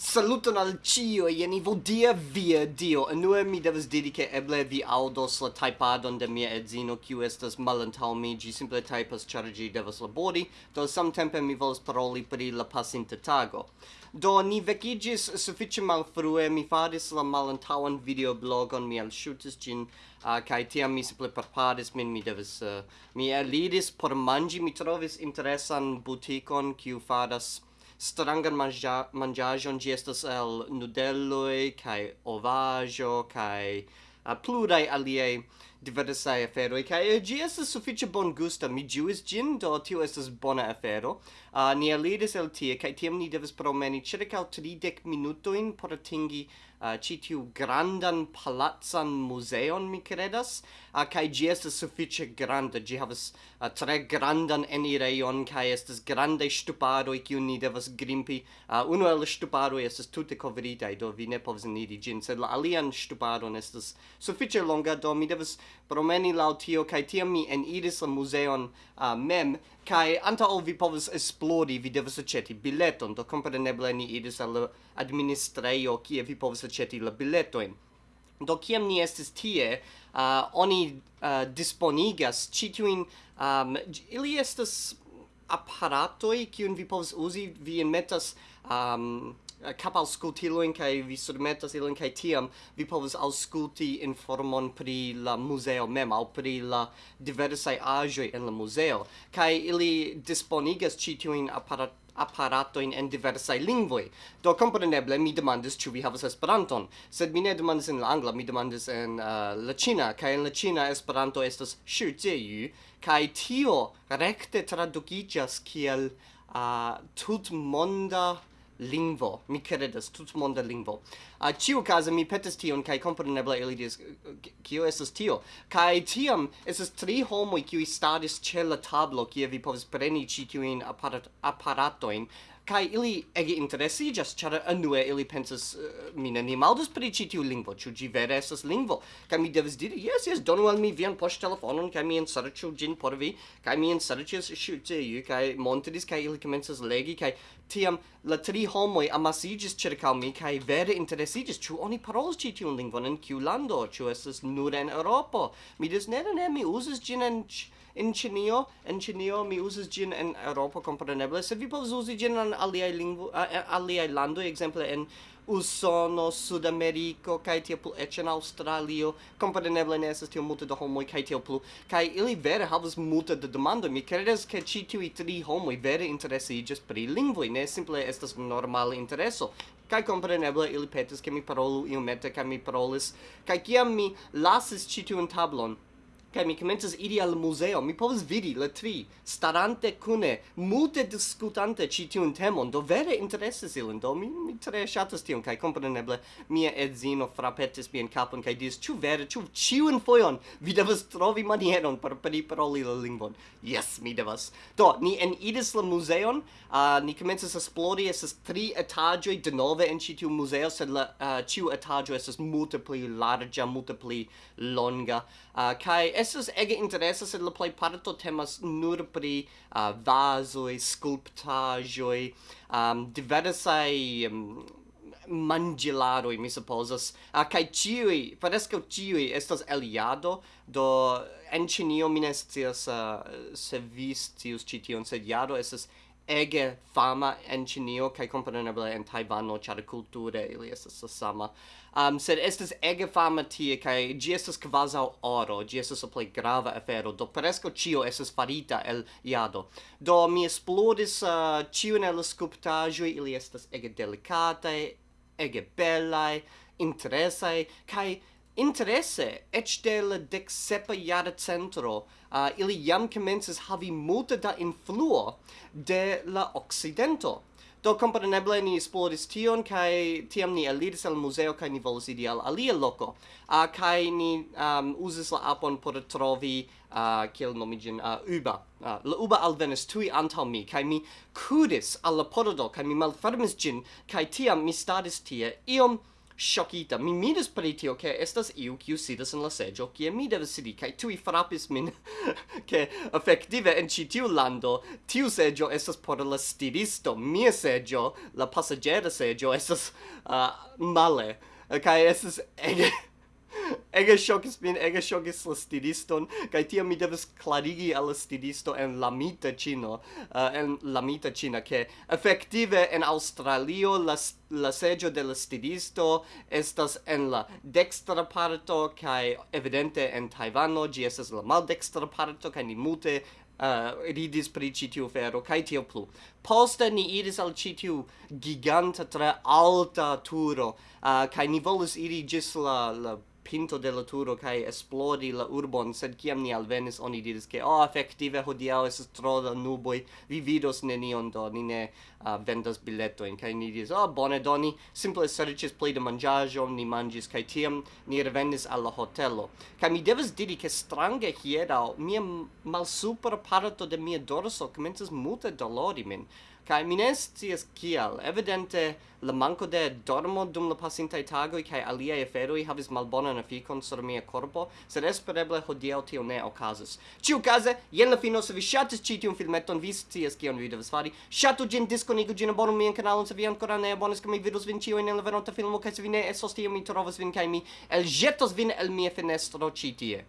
Saluton al cio, jeni vodia via dio. Enue mi devas diri che eble vi audos la taipadon de mia edzino, kiu estas malantau mi, gi simple taipas, char gi devas labori, do samtempe mi volas paroli pri la pasinta tago. Do ni vecigis suffice malfrue, mi faris la malantauan videoblogon, mi alshutis gin, uh, kai tiam mi simple preparis min, mi devas, uh, mi eliris por mangi, mi trovis interesan butikon, kiu faras strangan mangia mangiajon gi estas el nudelloi kai ovajo kai uh, plurai alie diversae aferoi, cae gi estes suffice bon gusta, mi giuis gin, do tio estes bona afero. Uh, ni alidis el tie, cae tiam ni devis promeni circa 30 minutoin por atingi ah, uh, citiu grandan palazzan museon, mi credas, uh, ah, cae gi estes suffice granda, gi havas uh, tre grandan enireion, cae estes grande stuparoi, cium ni devas grimpi. Uh, uno el stuparoi estes tute covritae, do vi ne povs nidi gin, sed la alian stuparon estes suffice longa, do mi devas promeni laŭ tio kaj tiam mi eniris la museon uh, mem kai anta ol vi povas esplori vi devas aĉeti bileton do kompreneble ni iris al la administrejo kie vi povas aĉeti la biletojn. Do kiam ni estis tie uh, oni uh, disponigas ĉi um, ili estas aparatoj kiun vi povas uzi vi enmetas um, capalscultilojn kaj vi surmetas ilin kai tiam vi povas aŭskulti informon pri la muzeo mem aŭ pri la diversaj aĵoj en la muzeo kaj ili disponigas ĉi tiujn aparat aparatojn en diversaj lingvoj. Do kompreneble mi demandis ĉu vi havas Esperanton, sed mi ne demandis en la angla, mi demandis en uh, la ĉina kaj en la ĉina Esperanto estas shijieyu kaj tio rekte tradukiĝas kiel uh, tutmonda lingvo. Mi credas, tut monda lingvo. A uh, ciu casa mi petis tion, kai compreneble ili dis, kio esas tio? kai tiam, esas tri homo kiu stadis ce la tablo, kie vi povas preni ci cioin aparat apparatoin, kai ili ege just char anue ili pensas uh, mi ni maldus pri ci tiu lingvo ĉu ĝi vere estas lingvo? Kaj mi devas diri jes jes donu al mi vian poŝtelefonon kaj mi enserĉu ĝin por vi kaj mi enserĉis ĉi tiu kaj montris kaj ili komencas legi kaj tiam la tri homoj amasiĝis ĉirkaŭ mi kaj vere interesiĝis ĉu oni parolas ĉi tiun lingvon en kiu lando? Ĉu estas nur en Eŭropo? Mi diris ne ne mi uzas ĝin en in Chinio, in Chinio mi uzas gin en Europa kompreneble sed vi povas uzi gin en aliaj lingvo aliaj landoj ekzemple en Usono, Sudameriko kai tiel plu, ec en Australio, compreneble ne esas tiel multe de homoi, kai tiel plu. kai ili vere havas multe de demando, Mi credes ke ci tiuj tri homoi vere interesiĝas pri lingvoi, ne simple estas normale intereso. kai compreneble ili petis ke mi parolu iomete kai mi parolis. kai kiam mi lasis ci tiun tablon, kai mi komencas iri al museo mi povas vidi la tri, starante kune, multe diskutante ĉi tiun temon, do vere interesas ilin, do mi, mi tre ŝatas tion, kaj kompreneble mia edzino frapetis mian kapon kaj diris, ĉu vere, ĉu ĉiun fojon vi devas trovi manieron por priparoli la lingvon. Yes, mi devas. Do, ni eniris la muzeon, uh, ni komencas esplori, estas tri etaĝoj denove en ĉi tiu muzeo, sed la uh, ĉiu etaĝo estas multe pli larĝa, multe pli longa, uh, kaj estas ege interesa sed la plej parto temas nur pri uh, vazoj, skulptaĵoj, um, diversaj um, mangilaroi, mi supposas. Uh, kai ciui, parescau ciui, estas eliado, do en Cinio mi ne uh, se vi scius cition, sed iado estas ege fama en Chinio kaj kompreneble en Tajvano ĉar kulture ili estas la sama. Um, sed estas ege fama tie kaj ĝi estas kvazaŭ oro, ĝi estas la plej grava afero, do preskaŭ ĉio estas farita el jado. Do mi esploris uh, ĉiun el la skulptaĵoj, ili estas ege delikataj, ege belaj, interesaj kaj Interesse, et de la decsepa jara centro, uh, ili jam commences havi multa da influo de la Occidento. Do compreneble ni esploris tion, kai tiam ni eliris al museo, kai ni volis idi al alia loco. Uh, kai ni um, usis la apon por trovi, uh, kiel nomigin, uh, uba. Uh, la uba alvenis tui antal mi, kai mi kudis al la pododo, kai mi malfermis gin, kai tiam mi stadis tie iom shockita. Mi miris pri tio, che estas iu kiu sidas en la seggio, kie mi devas sidi, kaj tui frapis min, che efektive en ĉi tiu lando, tiu seggio estas por la stiristo, mia seggio, la pasaĝera seggio, estas uh, male, kaj estas ege ege shockis min, ege shockis la stidiston, kai tia mi devas clarigi al la stidisto en Lamita Cino, uh, en Lamita Cina, che effective en Australio la, la seggio de la estas en la dextra parto, kai evidente en Taiwano, gi estas la maldextra parto, kai ni mute uh, eh, ridis pri citiu fero, kai tio plu. Poste ni iris al citiu giganta tre alta turo, eh, uh, kai ni volus iri gis la, la pinto de la turo kai esplodi la urbon sed kiam ni alvenis oni diris ke oh effektive hodiaŭ estas tro da nuboj vi vidos nenion do ni ne uh, vendas biletojn. Kai ni diris oh bone do ni simple serĉis plej de manĝaĵo ni manĝis kai tiam ni revenis al la hotelo. Kaj mi devas diri ke strange hieraŭ mia malsupra parto de mia dorso komencas multe dolori min. Kai mines ties kial. Evidente la manco de dormo dum la pasintaj alia kaj aliaj aferoj havis na ficon sur mia corpo sed espereble hodiel tio ne okazas. Ĉiukaze, jen la fino se vi shatis ci tiun filmeton, vi ties kion vi devas fari. shatu gin diskonigu gin abonu mian kanalon se vi ancora ne abonas, ke mi vidos vin ciu in la venonta filmo kai se vi ne esos tio mi trovas vin kai mi elĵetos vin el mia fenestro ci tie.